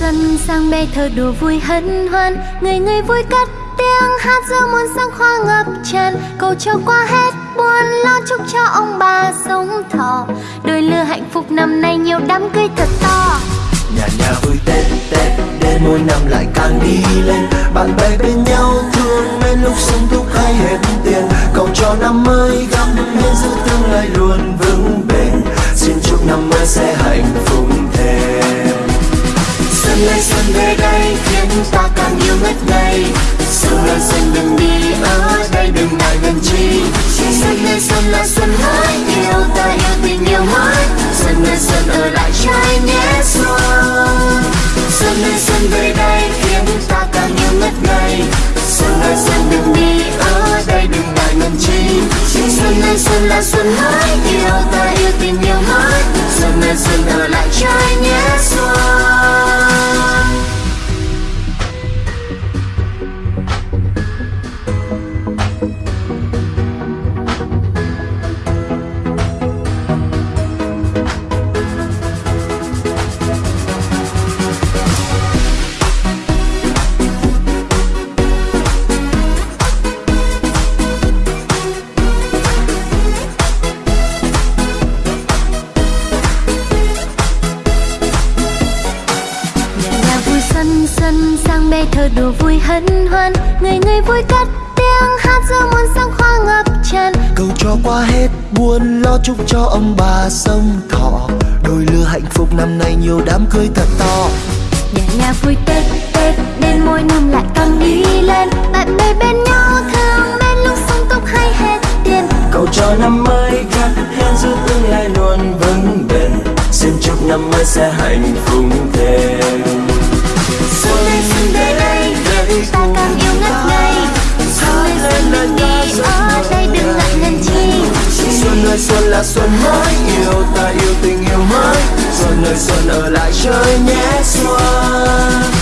xuân sang bê thơ đùa vui hân hoan. Người người vui cất tiếng hát giữa muôn sắc hoa ngập tràn. Cầu cho qua hết buồn lo chúc cho ông bà sống thọ. Đôi lứa hạnh phúc năm nay nhiều đám cưới thật to. Nhà nhà vui tết tết, đến mỗi năm lại càng đi lên. Bạn bè bên nhau thương bên lúc sung túc hay hết tiền. Cầu cho năm mới ngất xuân ơi xuân đừng đi ở đây, đừng ngại gần chi. Xuân ơi xuân là xuân hỡi yêu ta, yêu tình, yêu mới xuân ơi xuân ở lại trái nhé, xuân. Xuân ơi xuân về đây, khiến ta càng yêu ngất ngây. Xuân ơi xuân đừng đi ở đây, đừng ngại gần chi. Xuân ơi xuân là xuân hỡi yêu ta, yêu tình, yêu mới xuân ơi xuân ở lại trái nhé, xuân. Xuân sang bê thơ đùa vui hân hoan. Người người vui cất tiếng hát giữa muôn sắc hoa ngập tràn. Cầu cho qua hết buồn lo chúc cho ông bà sống thọ đôi lứa hạnh phúc năm nay nhiều đám cưới thật to. Nhà nhà vui tết tết đến mỗi năm lại càng đi lên. Bạn bè bên nhau thương bên lúc sung túc hay hết tiền. Cầu cho năm mới gặt hẹn giữ tương lai luôn vững bền. Xin chúc năm mới sẽ hạnh phúc thêm xuân là xuân mới, yêu ta, yêu tình yêu mới. Xuân ơi, xuân ở lại chơi nhé xuân.